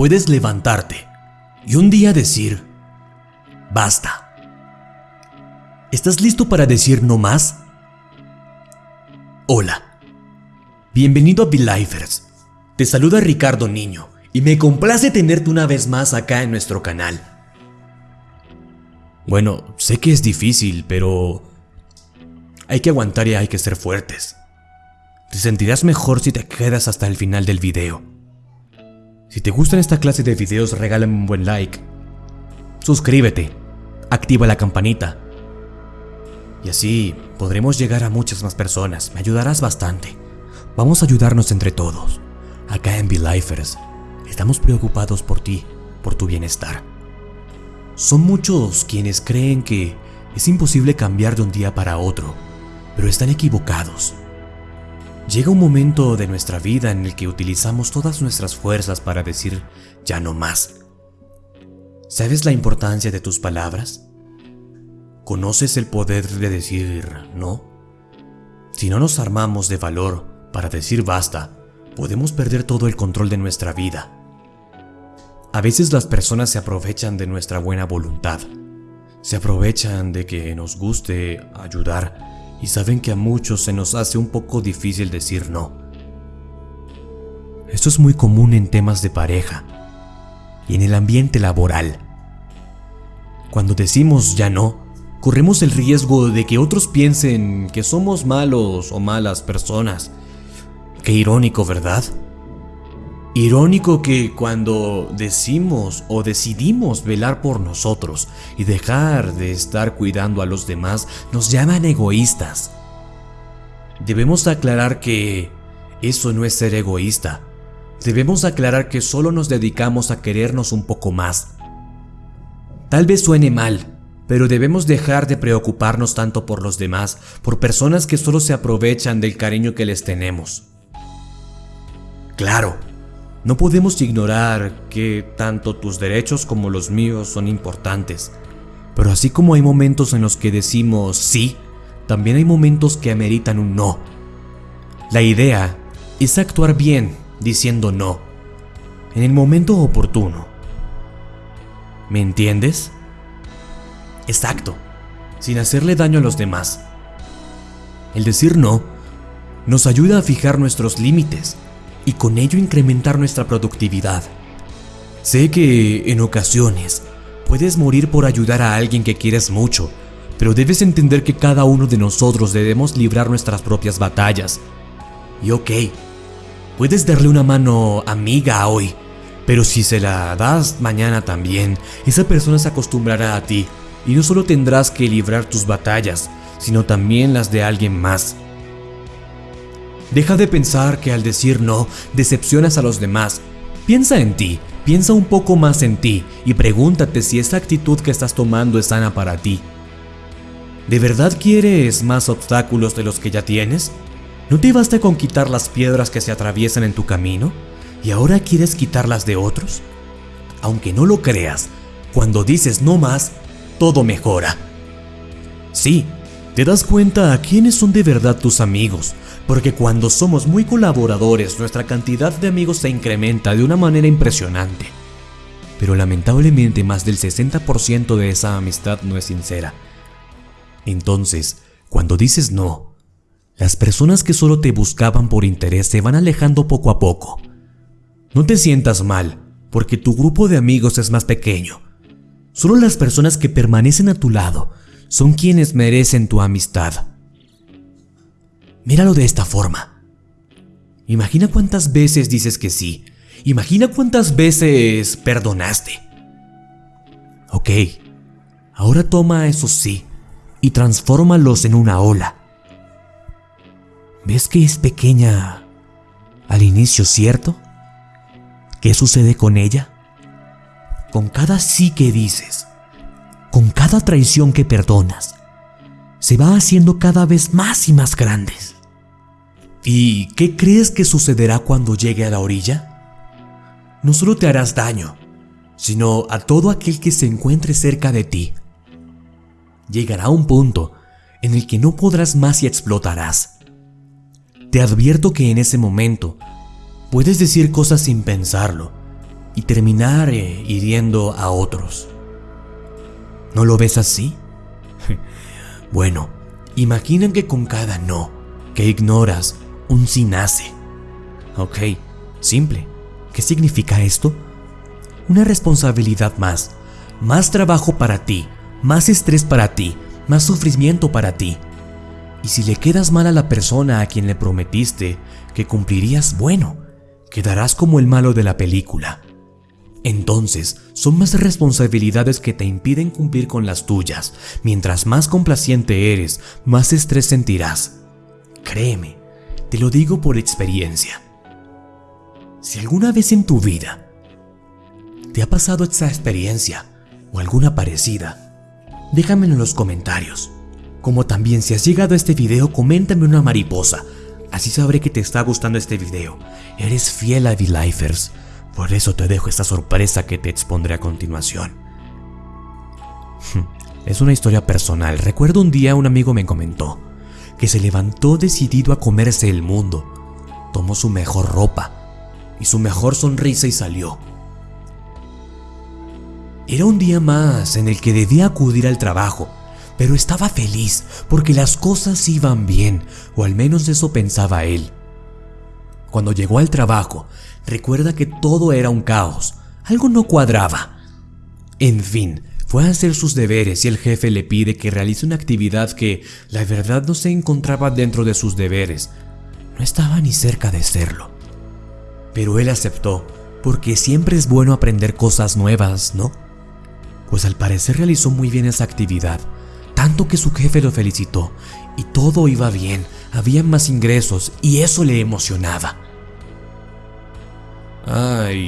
puedes levantarte y un día decir, basta. ¿Estás listo para decir no más? Hola, bienvenido a Belifers. Te saluda Ricardo Niño y me complace tenerte una vez más acá en nuestro canal. Bueno, sé que es difícil, pero hay que aguantar y hay que ser fuertes. Te sentirás mejor si te quedas hasta el final del video. Si te gustan esta clase de videos, regálame un buen like. Suscríbete, activa la campanita. Y así podremos llegar a muchas más personas. Me ayudarás bastante. Vamos a ayudarnos entre todos. Acá en Belifers, estamos preocupados por ti, por tu bienestar. Son muchos quienes creen que es imposible cambiar de un día para otro, pero están equivocados. Llega un momento de nuestra vida en el que utilizamos todas nuestras fuerzas para decir ya no más. ¿Sabes la importancia de tus palabras? ¿Conoces el poder de decir no? Si no nos armamos de valor para decir basta, podemos perder todo el control de nuestra vida. A veces las personas se aprovechan de nuestra buena voluntad. Se aprovechan de que nos guste ayudar y saben que a muchos se nos hace un poco difícil decir no. Esto es muy común en temas de pareja y en el ambiente laboral. Cuando decimos ya no, corremos el riesgo de que otros piensen que somos malos o malas personas. Qué irónico, ¿verdad? Irónico que cuando decimos o decidimos velar por nosotros y dejar de estar cuidando a los demás, nos llaman egoístas. Debemos aclarar que eso no es ser egoísta. Debemos aclarar que solo nos dedicamos a querernos un poco más. Tal vez suene mal, pero debemos dejar de preocuparnos tanto por los demás, por personas que solo se aprovechan del cariño que les tenemos. Claro, no podemos ignorar que tanto tus derechos como los míos son importantes, pero así como hay momentos en los que decimos sí, también hay momentos que ameritan un no. La idea es actuar bien diciendo no, en el momento oportuno. ¿Me entiendes? Exacto, sin hacerle daño a los demás. El decir no nos ayuda a fijar nuestros límites y con ello incrementar nuestra productividad. Sé que en ocasiones puedes morir por ayudar a alguien que quieres mucho, pero debes entender que cada uno de nosotros debemos librar nuestras propias batallas. Y ok, puedes darle una mano amiga hoy, pero si se la das mañana también, esa persona se acostumbrará a ti y no solo tendrás que librar tus batallas, sino también las de alguien más. Deja de pensar que al decir no decepcionas a los demás. Piensa en ti, piensa un poco más en ti y pregúntate si esa actitud que estás tomando es sana para ti. ¿De verdad quieres más obstáculos de los que ya tienes? ¿No te basta con quitar las piedras que se atraviesan en tu camino? ¿Y ahora quieres quitarlas de otros? Aunque no lo creas, cuando dices no más, todo mejora. Sí, te das cuenta a quiénes son de verdad tus amigos, porque cuando somos muy colaboradores nuestra cantidad de amigos se incrementa de una manera impresionante. Pero lamentablemente más del 60% de esa amistad no es sincera. Entonces, cuando dices no, las personas que solo te buscaban por interés se van alejando poco a poco. No te sientas mal, porque tu grupo de amigos es más pequeño. Solo las personas que permanecen a tu lado son quienes merecen tu amistad. Míralo de esta forma. Imagina cuántas veces dices que sí. Imagina cuántas veces perdonaste. Ok, ahora toma esos sí y transfórmalos en una ola. ¿Ves que es pequeña al inicio, cierto? ¿Qué sucede con ella? Con cada sí que dices, con cada traición que perdonas, se va haciendo cada vez más y más grandes. ¿Y qué crees que sucederá cuando llegue a la orilla? No solo te harás daño, sino a todo aquel que se encuentre cerca de ti. Llegará un punto en el que no podrás más y explotarás. Te advierto que en ese momento puedes decir cosas sin pensarlo, y terminar eh, hiriendo a otros. ¿No lo ves así? bueno, imaginen que con cada no que ignoras, un sí nace. Ok, simple. ¿Qué significa esto? Una responsabilidad más, más trabajo para ti, más estrés para ti, más sufrimiento para ti. Y si le quedas mal a la persona a quien le prometiste que cumplirías, bueno, quedarás como el malo de la película. Entonces, son más responsabilidades que te impiden cumplir con las tuyas. Mientras más complaciente eres, más estrés sentirás. Créeme, te lo digo por experiencia. Si alguna vez en tu vida te ha pasado esta experiencia o alguna parecida, déjamelo en los comentarios. Como también si has llegado a este video, coméntame una mariposa. Así sabré que te está gustando este video. Eres fiel a V-Lifers. Por eso te dejo esta sorpresa que te expondré a continuación. Es una historia personal. Recuerdo un día un amigo me comentó que se levantó decidido a comerse el mundo. Tomó su mejor ropa y su mejor sonrisa y salió. Era un día más en el que debía acudir al trabajo, pero estaba feliz porque las cosas iban bien, o al menos eso pensaba él. Cuando llegó al trabajo, recuerda que todo era un caos, algo no cuadraba. En fin, fue a hacer sus deberes y el jefe le pide que realice una actividad que, la verdad, no se encontraba dentro de sus deberes. No estaba ni cerca de serlo. Pero él aceptó, porque siempre es bueno aprender cosas nuevas, ¿no? Pues al parecer realizó muy bien esa actividad, tanto que su jefe lo felicitó, y todo iba bien, había más ingresos, y eso le emocionaba. Ay,